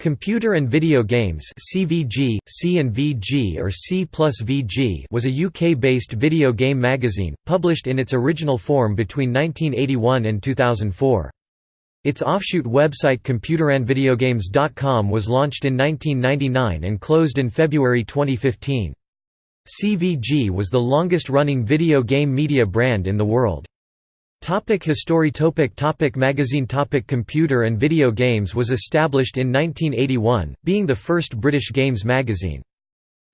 Computer and Video Games CVG, C and VG or C VG was a UK-based video game magazine, published in its original form between 1981 and 2004. Its offshoot website computerandvideogames.com was launched in 1999 and closed in February 2015. CVG was the longest-running video game media brand in the world. Topic history topic topic Magazine topic Computer and Video Games was established in 1981, being the first British games magazine.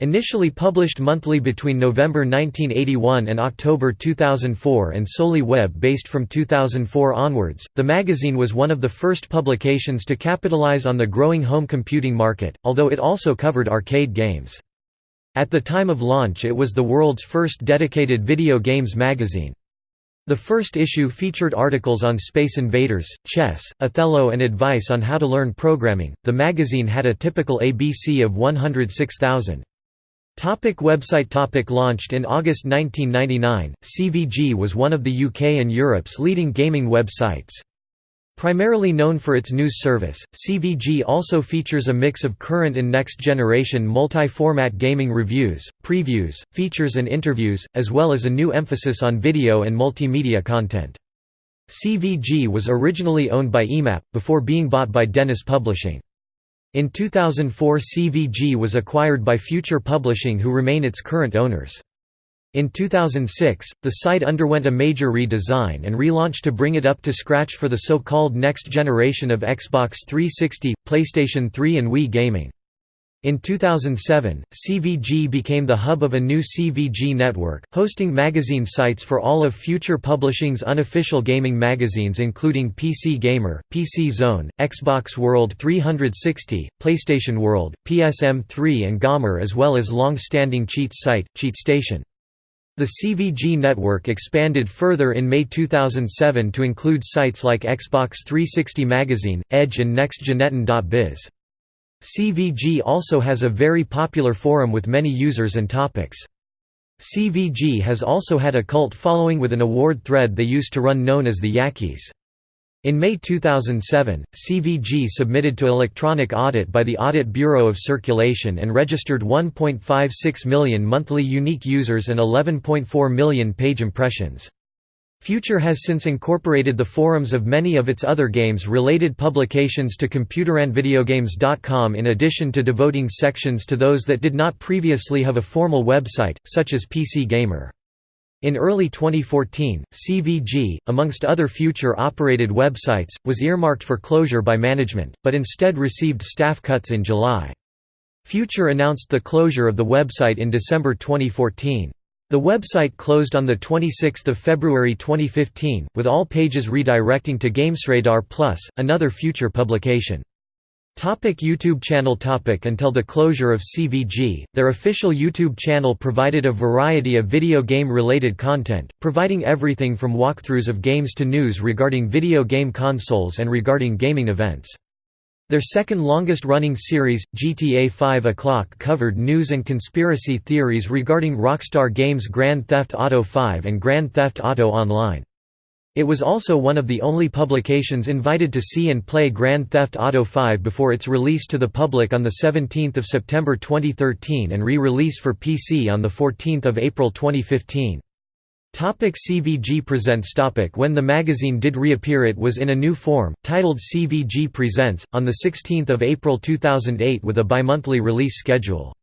Initially published monthly between November 1981 and October 2004 and solely web-based from 2004 onwards, the magazine was one of the first publications to capitalize on the growing home computing market, although it also covered arcade games. At the time of launch it was the world's first dedicated video games magazine. The first issue featured articles on Space Invaders, chess, Othello, and advice on how to learn programming. The magazine had a typical ABC of 106,000. Topic website topic Launched in August 1999, CVG was one of the UK and Europe's leading gaming websites. Primarily known for its news service, CVG also features a mix of current and next-generation multi-format gaming reviews, previews, features and interviews, as well as a new emphasis on video and multimedia content. CVG was originally owned by EMAP, before being bought by Dennis Publishing. In 2004 CVG was acquired by Future Publishing who remain its current owners. In 2006, the site underwent a major redesign and relaunch to bring it up to scratch for the so-called next generation of Xbox 360, PlayStation 3 and Wii gaming. In 2007, CVG became the hub of a new CVG network, hosting magazine sites for all of Future Publishing's unofficial gaming magazines including PC Gamer, PC Zone, Xbox World 360, PlayStation World, PSM3 and Gamer as well as long-standing cheats site, CheatStation. The CVG network expanded further in May 2007 to include sites like Xbox 360 Magazine, Edge and NextGenetten.biz. CVG also has a very popular forum with many users and topics. CVG has also had a cult following with an award thread they used to run known as the Yakis. In May 2007, CVG submitted to electronic audit by the Audit Bureau of Circulation and registered 1.56 million monthly unique users and 11.4 million page impressions. Future has since incorporated the forums of many of its other games-related publications to computerandvideogames.com in addition to devoting sections to those that did not previously have a formal website, such as PC Gamer. In early 2014, CVG, amongst other future-operated websites, was earmarked for closure by management, but instead received staff cuts in July. Future announced the closure of the website in December 2014. The website closed on 26 February 2015, with all pages redirecting to GamesRadar Plus, another future publication. Topic YouTube channel topic Until the closure of CVG, their official YouTube channel provided a variety of video game-related content, providing everything from walkthroughs of games to news regarding video game consoles and regarding gaming events. Their second longest-running series, GTA 5 O'Clock covered news and conspiracy theories regarding Rockstar Games' Grand Theft Auto 5 and Grand Theft Auto Online. It was also one of the only publications invited to see and play Grand Theft Auto V before its release to the public on 17 September 2013 and re-release for PC on 14 April 2015. Topic CVG Presents topic When the magazine did reappear it was in a new form, titled CVG Presents, on 16 April 2008 with a bimonthly release schedule.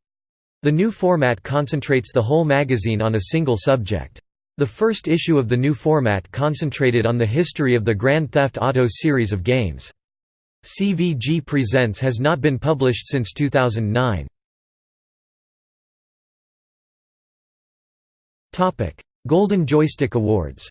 The new format concentrates the whole magazine on a single subject. The first issue of the new format concentrated on the history of the Grand Theft Auto series of games. CVG Presents has not been published since 2009. Golden Joystick Awards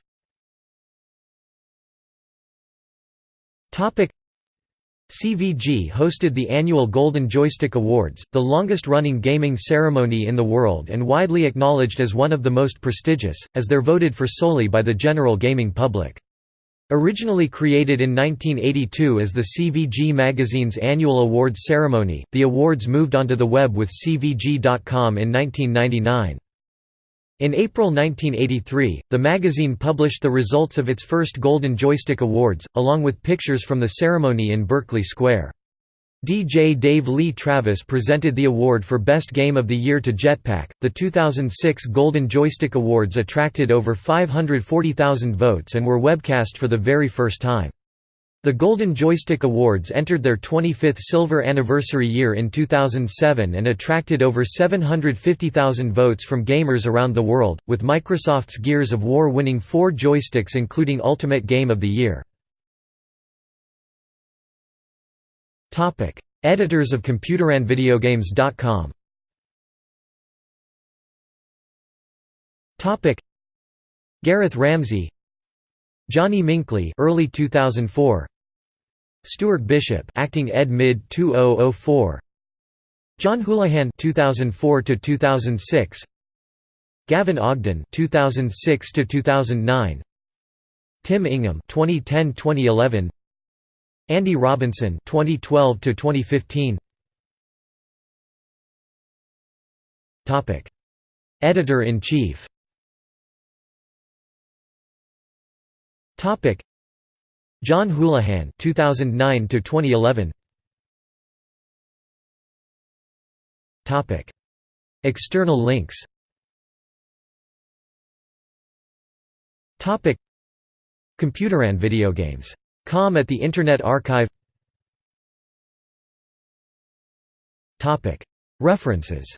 CVG hosted the annual Golden Joystick Awards, the longest-running gaming ceremony in the world and widely acknowledged as one of the most prestigious, as they're voted for solely by the general gaming public. Originally created in 1982 as the CVG magazine's annual awards ceremony, the awards moved onto the web with CVG.com in 1999. In April 1983, the magazine published the results of its first Golden Joystick Awards, along with pictures from the ceremony in Berkeley Square. DJ Dave Lee Travis presented the award for Best Game of the Year to Jetpac. The 2006 Golden Joystick Awards attracted over 540,000 votes and were webcast for the very first time. The Golden Joystick Awards entered their 25th silver anniversary year in 2007 and attracted over 750,000 votes from gamers around the world, with Microsoft's Gears of War winning four joysticks including Ultimate Game of the Year. Editors of ComputerAndVideogames.com. Gareth Ramsey, Johnny Minkley, early 2004. Stuart Bishop, acting ed. mid. 2004. John Houlihan 2004 to 2006. Gavin Ogden 2006 to 2009. Tim Ingham 2010-2011 Andy Robinson 2012 to 2015 Topic. Editor in Chief Topic John Houlihan 2009 to 2011 Topic. External links. Topic. Computer and video games. Com at the Internet Archive. References